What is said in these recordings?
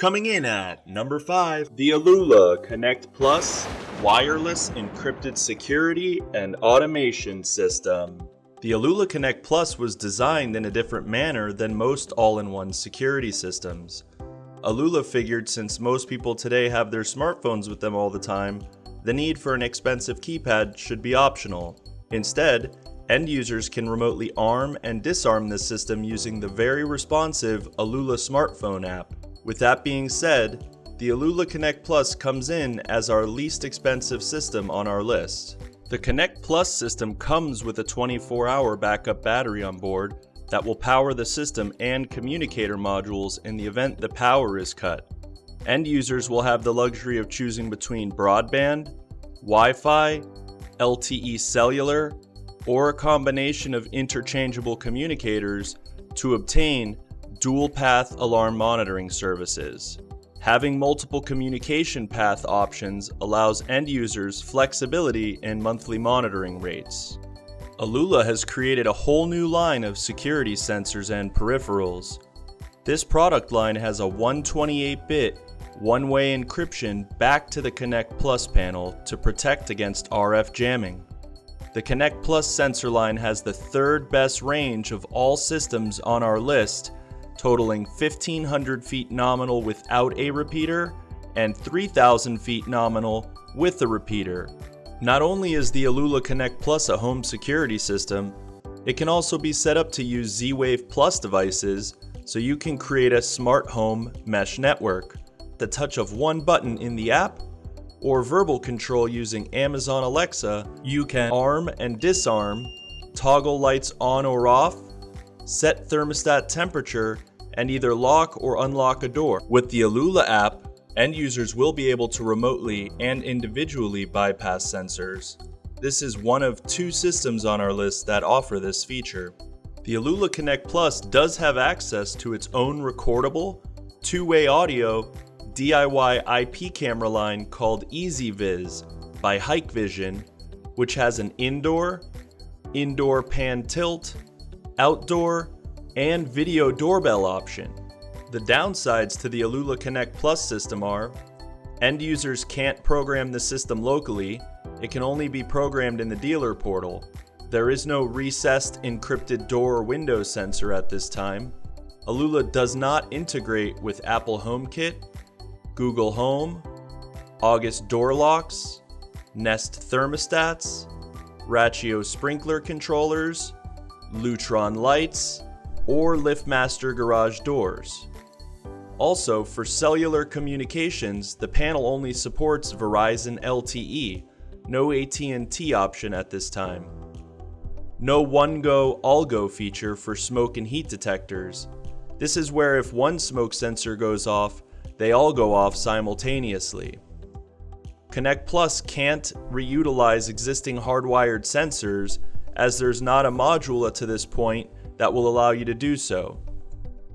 Coming in at number 5, the Alula Connect Plus Wireless Encrypted Security and Automation System. The Alula Connect Plus was designed in a different manner than most all-in-one security systems. Alula figured since most people today have their smartphones with them all the time, the need for an expensive keypad should be optional. Instead, end users can remotely arm and disarm this system using the very responsive Alula smartphone app. With that being said, the Alula Connect Plus comes in as our least expensive system on our list. The Connect Plus system comes with a 24-hour backup battery on board that will power the system and communicator modules in the event the power is cut. End users will have the luxury of choosing between broadband, Wi-Fi, LTE cellular, or a combination of interchangeable communicators to obtain dual path alarm monitoring services. Having multiple communication path options allows end users flexibility in monthly monitoring rates. Alula has created a whole new line of security sensors and peripherals. This product line has a 128-bit one-way encryption back to the Connect Plus panel to protect against RF jamming. The Connect Plus sensor line has the third best range of all systems on our list, totaling 1500 feet nominal without a repeater and 3000 feet nominal with a repeater. Not only is the Alula Connect Plus a home security system, it can also be set up to use Z-Wave Plus devices so you can create a smart home mesh network. The touch of one button in the app or verbal control using Amazon Alexa, you can arm and disarm, toggle lights on or off, set thermostat temperature, and either lock or unlock a door. With the Alula app, End users will be able to remotely and individually bypass sensors. This is one of two systems on our list that offer this feature. The Alula Connect Plus does have access to its own recordable, two-way audio, DIY IP camera line called EZVIZ by Hikvision, which has an indoor, indoor pan tilt, outdoor, and video doorbell option. The downsides to the Alula Connect Plus system are end users can't program the system locally, it can only be programmed in the dealer portal. There is no recessed encrypted door or window sensor at this time. Alula does not integrate with Apple HomeKit, Google Home, August door locks, Nest thermostats, Rachio sprinkler controllers, Lutron lights, or LiftMaster garage doors. Also, for cellular communications, the panel only supports Verizon LTE, no AT&T option at this time. No one go, all go feature for smoke and heat detectors. This is where if one smoke sensor goes off, they all go off simultaneously. Connect Plus can't reutilize existing hardwired sensors as there's not a module to this point that will allow you to do so.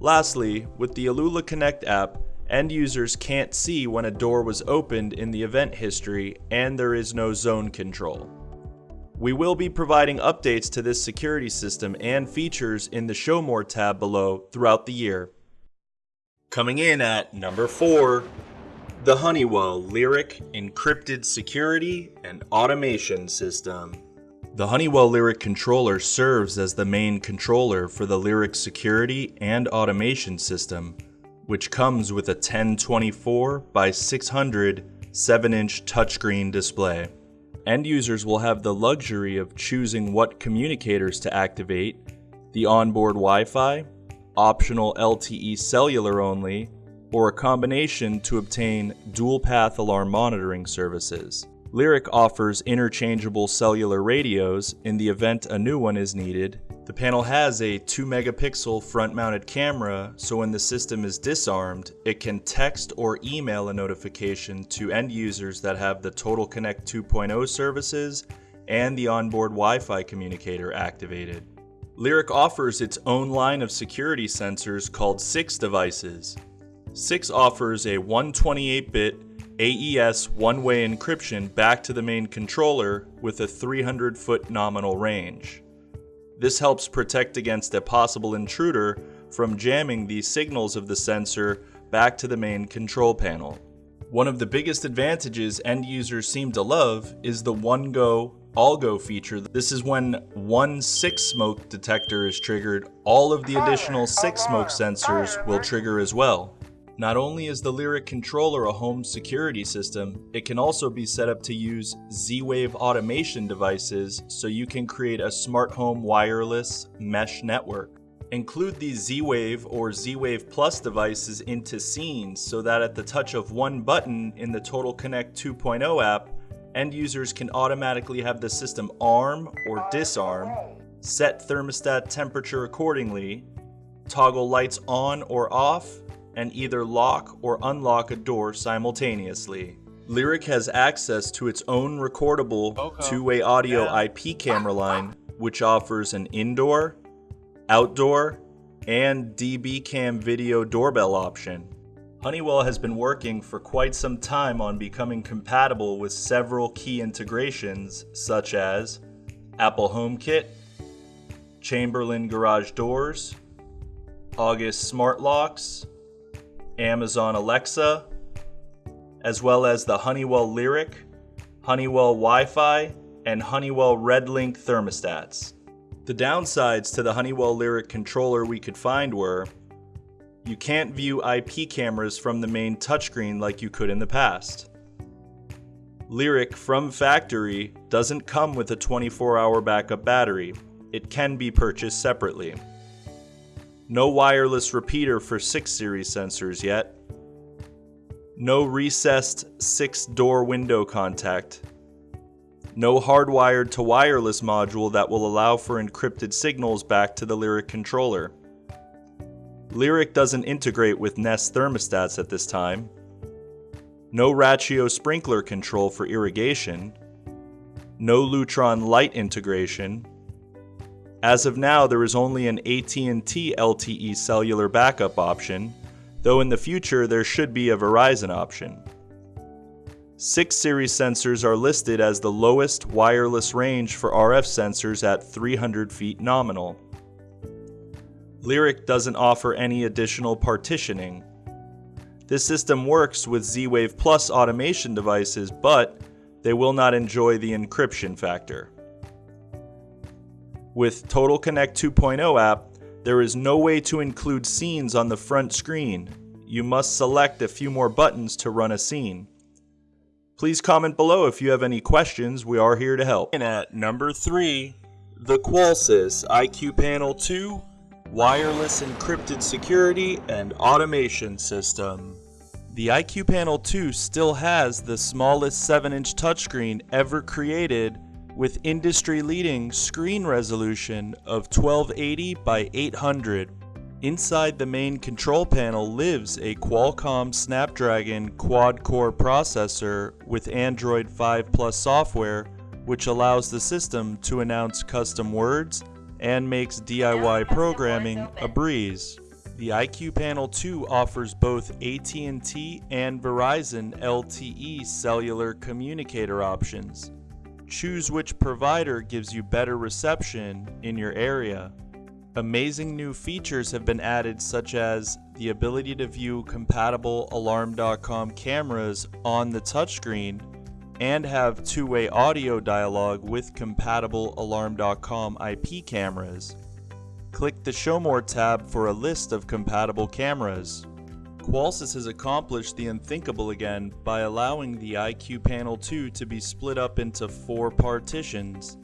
Lastly, with the Alula Connect app, end users can't see when a door was opened in the event history and there is no zone control. We will be providing updates to this security system and features in the Show More tab below throughout the year. Coming in at number 4, the Honeywell Lyric Encrypted Security and Automation System. The Honeywell Lyric controller serves as the main controller for the Lyric security and automation system, which comes with a 1024 by 600 7-inch touchscreen display. End users will have the luxury of choosing what communicators to activate, the onboard Wi-Fi, optional LTE cellular only, or a combination to obtain dual path alarm monitoring services. Lyric offers interchangeable cellular radios in the event a new one is needed. The panel has a 2 megapixel front mounted camera, so when the system is disarmed, it can text or email a notification to end users that have the Total Connect 2.0 services and the onboard Wi-Fi communicator activated. Lyric offers its own line of security sensors called SiX devices. SiX offers a 128-bit AES one-way encryption back to the main controller with a 300 foot nominal range. This helps protect against a possible intruder from jamming the signals of the sensor back to the main control panel. One of the biggest advantages end users seem to love is the one go, all go feature. This is when one SiX smoke detector is triggered, all of the additional SiX smoke sensors will trigger as well. Not only is the Lyric controller a home security system, it can also be set up to use Z-Wave automation devices so you can create a smart home wireless mesh network. Include these Z-Wave or Z-Wave Plus devices into scenes so that at the touch of one button in the Total Connect 2.0 app, end users can automatically have the system arm or disarm, set thermostat temperature accordingly, toggle lights on or off, and either lock or unlock a door simultaneously. Lyric has access to its own recordable two-way audio IP camera line, which offers an indoor, outdoor, and DB cam video doorbell option. Honeywell has been working for quite some time on becoming compatible with several key integrations such as Apple HomeKit, Chamberlain garage doors, August smart locks, Amazon Alexa, as well as the Honeywell Lyric, Honeywell Wi-Fi, and Honeywell RedLink thermostats. The downsides to the Honeywell Lyric controller we could find were you can't view IP cameras from the main touchscreen like you could in the past. Lyric from factory doesn't come with a 24 hour backup battery, it can be purchased separately. No wireless repeater for SiX series sensors yet. No recessed SiX door window contact, no hardwired to wireless module that will allow for encrypted signals back to the Lyric controller. Lyric doesn't integrate with Nest thermostats at this time. No Rachio sprinkler control for irrigation. No Lutron light integration. As of now, there is only an AT&T LTE cellular backup option, though in the future there should be a Verizon option. SiX series sensors are listed as the lowest wireless range for RF sensors at 300 feet nominal. Lyric doesn't offer any additional partitioning. This system works with Z-Wave Plus automation devices, but they will not enjoy the encryption factor. With Total Connect 2.0 app, there is no way to include scenes on the front screen. You must select a few more buttons to run a scene. Please comment below if you have any questions. We are here to help. And at number three, the Qolsys IQ Panel 2 Wireless Encrypted Security and Automation System. The IQ Panel 2 still has the smallest 7-inch touchscreen ever created with industry-leading screen resolution of 1280 by 800 Inside the main control panel lives a Qualcomm Snapdragon quad-core processor with Android 5 Plus software which allows the system to announce custom words and makes DIY programming a breeze. The IQ Panel 2 offers both AT&T and Verizon LTE cellular communicator options. Choose which provider gives you better reception in your area. Amazing new features have been added such as the ability to view compatible Alarm.com cameras on the touchscreen and have two-way audio dialogue with compatible Alarm.com IP cameras. Click the Show More tab for a list of compatible cameras. Qolsys has accomplished the unthinkable again by allowing the IQ Panel 2 to be split up into four partitions.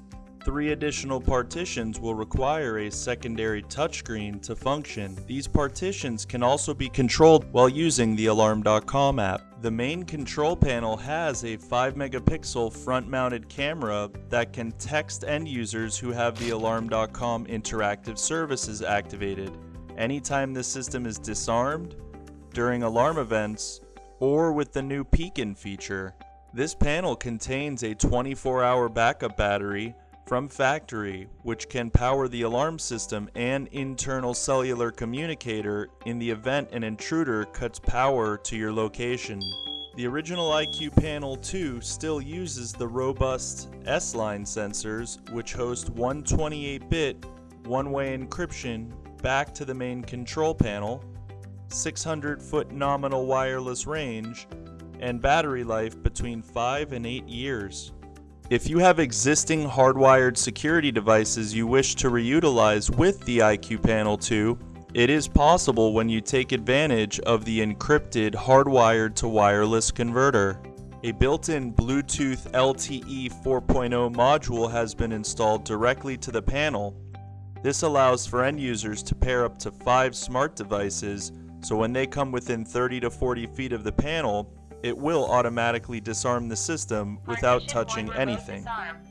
Three additional partitions will require a secondary touchscreen to function. These partitions can also be controlled while using the Alarm.com app. The main control panel has a 5 megapixel front mounted camera that can text end users who have the Alarm.com interactive services activated anytime the system is disarmed, during alarm events, or with the new Peek-In feature. This panel contains a 24 hour backup battery from factory, which can power the alarm system and internal cellular communicator in the event an intruder cuts power to your location. The original IQ Panel 2 still uses the robust S-Line sensors, which host 128-bit one-way encryption back to the main control panel, 600 foot nominal wireless range, and battery life between 5 and 8 years. If you have existing hardwired security devices you wish to reutilize with the IQ Panel 2, it is possible when you take advantage of the encrypted hardwired to wireless converter. A built-in Bluetooth LTE 4.0 module has been installed directly to the panel. This allows for end users to pair up to five smart devices, so when they come within 30 to 40 feet of the panel, it will automatically disarm the system without touching anything.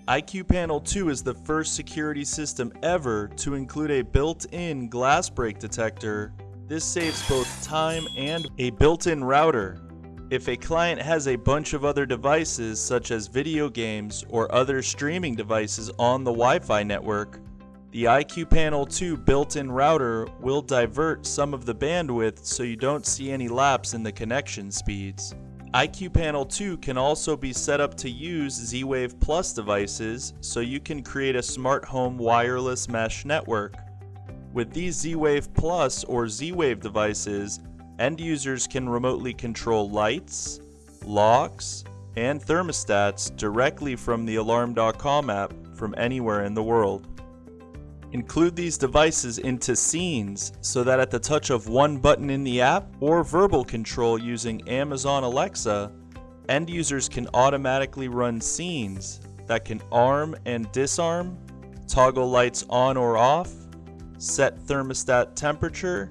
IQ Panel 2 is the first security system ever to include a built-in glass break detector. This saves both time and a built-in router. If a client has a bunch of other devices such as video games or other streaming devices on the Wi-Fi network, the IQ Panel 2 built-in router will divert some of the bandwidth so you don't see any lapse in the connection speeds. IQ Panel 2 can also be set up to use Z-Wave Plus devices so you can create a smart home wireless mesh network. With these Z-Wave Plus or Z-Wave devices, end users can remotely control lights, locks, and thermostats directly from the Alarm.com app from anywhere in the world. Include these devices into scenes so that at the touch of one button in the app or verbal control using Amazon Alexa, end users can automatically run scenes that can arm and disarm, toggle lights on or off, set thermostat temperature,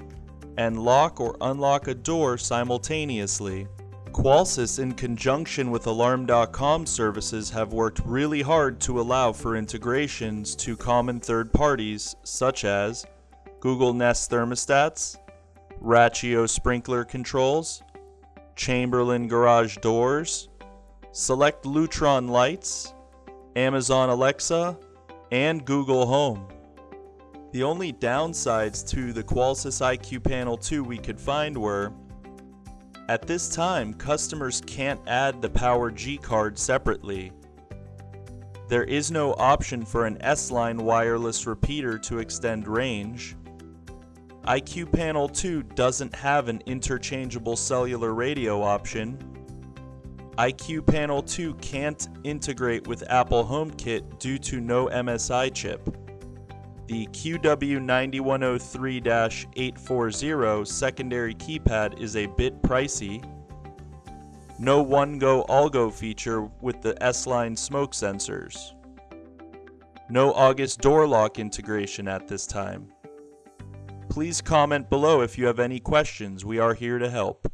and lock or unlock a door simultaneously. Qolsys in conjunction with Alarm.com services have worked really hard to allow for integrations to common third parties such as Google Nest thermostats, Rachio sprinkler controls, Chamberlain garage doors, select Lutron lights, Amazon Alexa, and Google Home. The only downsides to the Qolsys IQ Panel 2 we could find were at this time, customers can't add the Power G card separately. There is no option for an S-line wireless repeater to extend range. IQ Panel 2 doesn't have an interchangeable cellular radio option. IQ Panel 2 can't integrate with Apple HomeKit due to no MFi chip. The QW9103-840 secondary keypad is a bit pricey. No one-go all-go feature with the S-Line smoke sensors. No August door lock integration at this time. Please comment below if you have any questions. We are here to help.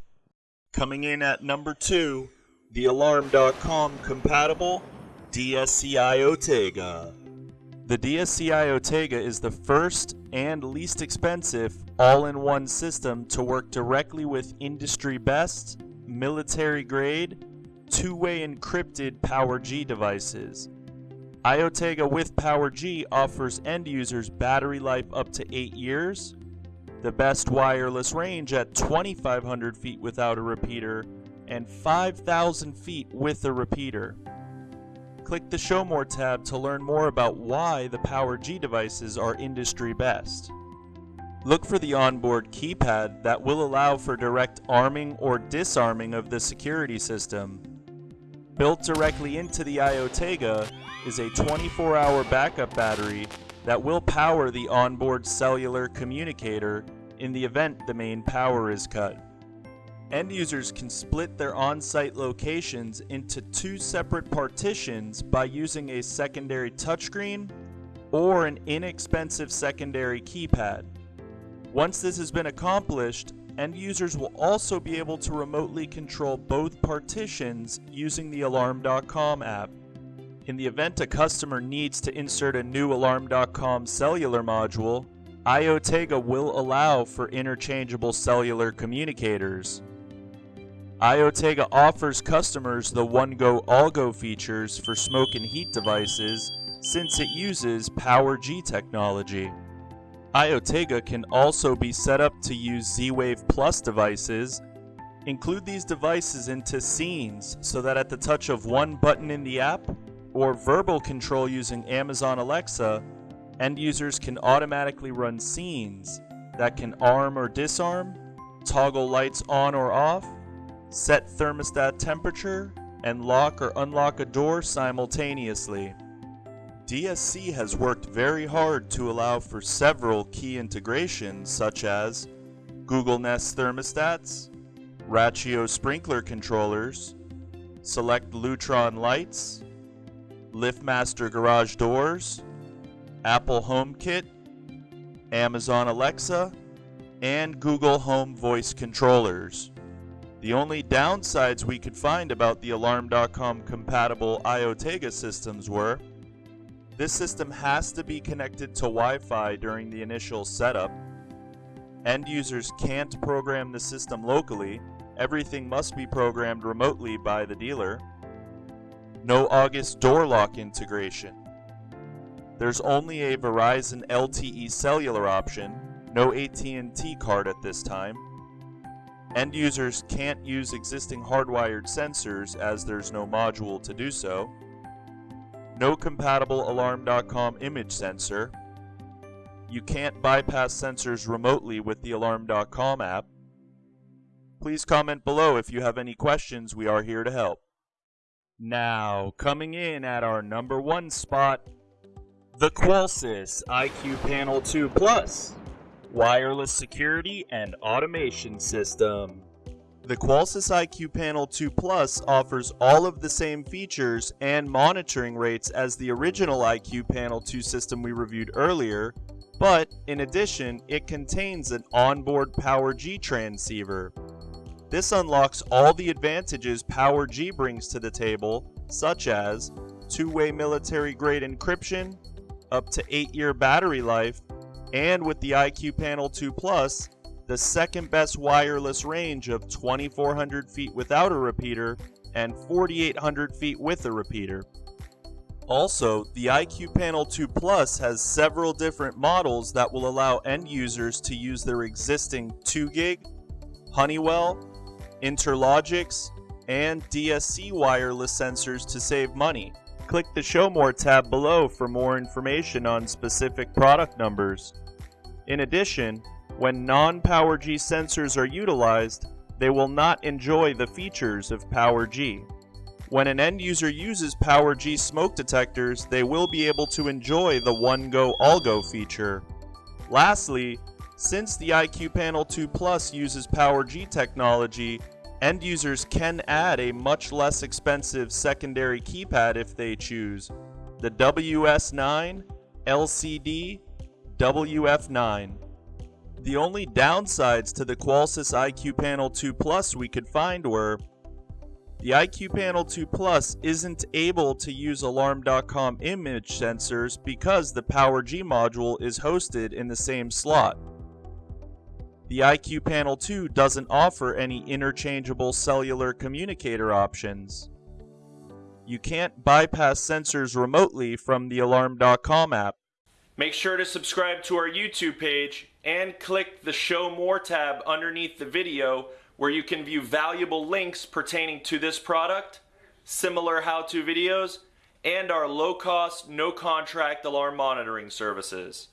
Coming in at number 2, the Alarm.com compatible DSC iOtega. The DSC iOtega is the first and least expensive all-in-one system to work directly with industry best, military grade, two-way encrypted PowerG devices. iOtega with PowerG offers end users battery life up to 8 years, the best wireless range at 2500 feet without a repeater, and 5000 feet with a repeater. Click the Show More tab to learn more about why the PowerG devices are industry best. Look for the onboard keypad that will allow for direct arming or disarming of the security system. Built directly into the iOtega is a 24-hour backup battery that will power the onboard cellular communicator in the event the main power is cut. End users can split their on-site locations into two separate partitions by using a secondary touchscreen or an inexpensive secondary keypad. Once this has been accomplished, end users will also be able to remotely control both partitions using the Alarm.com app. In the event a customer needs to insert a new Alarm.com cellular module, iOtega will allow for interchangeable cellular communicators. iOtega offers customers the one-go all-go features for smoke and heat devices since it uses PowerG technology. iOtega can also be set up to use Z-Wave Plus devices. Include these devices into scenes so that at the touch of one button in the app or verbal control using Amazon Alexa, end users can automatically run scenes that can arm or disarm, toggle lights on or off, set thermostat temperature, and lock or unlock a door simultaneously. DSC has worked very hard to allow for several key integrations such as Google Nest thermostats, Rachio sprinkler controllers, select Lutron lights, LiftMaster garage doors, Apple HomeKit, Amazon Alexa, and Google Home voice controllers. The only downsides we could find about the Alarm.com compatible IOTEGA systems were this system has to be connected to Wi-Fi during the initial setup. End users can't program the system locally. Everything must be programmed remotely by the dealer. No August door lock integration. There's only a Verizon LTE cellular option, no AT&T card at this time. End users can't use existing hardwired sensors as there's no module to do so. No compatible Alarm.com image sensor. You can't bypass sensors remotely with the Alarm.com app. Please comment below if you have any questions. We are here to help. Now, coming in at our number one spot, the Qolsys IQ Panel 2 Plus wireless security and automation system. The Qolsys IQ Panel 2 Plus offers all of the same features and monitoring rates as the original IQ Panel 2 system we reviewed earlier, but in addition, it contains an onboard Power-G transceiver. This unlocks all the advantages Power-G brings to the table, such as two-way military-grade encryption, up to 8-year battery life, and with the IQ Panel 2 Plus, the second best wireless range of 2400 feet without a repeater and 4800 feet with a repeater. Also, the IQ Panel 2 Plus has several different models that will allow end users to use their existing 2GIG, Honeywell, Interlogix, and DSC wireless sensors to save money. Click the Show More tab below for more information on specific product numbers. In addition, when non-Power-G sensors are utilized, they will not enjoy the features of Power-G. When an end user uses Power-G smoke detectors, they will be able to enjoy the One Go All Go feature. Lastly, since the IQ Panel 2 Plus uses Power-G technology, End users can add a much less expensive secondary keypad if they choose, the WS9 LCD WF9. The only downsides to the Qolsys IQ Panel 2 Plus we could find were the IQ Panel 2 Plus isn't able to use Alarm.com image sensors because the Power-G module is hosted in the same slot. The IQ Panel 2 doesn't offer any interchangeable cellular communicator options. You can't bypass sensors remotely from the Alarm.com app. Make sure to subscribe to our YouTube page and click the Show More tab underneath the video where you can view valuable links pertaining to this product, similar how-to videos, and our low-cost, no-contract alarm monitoring services.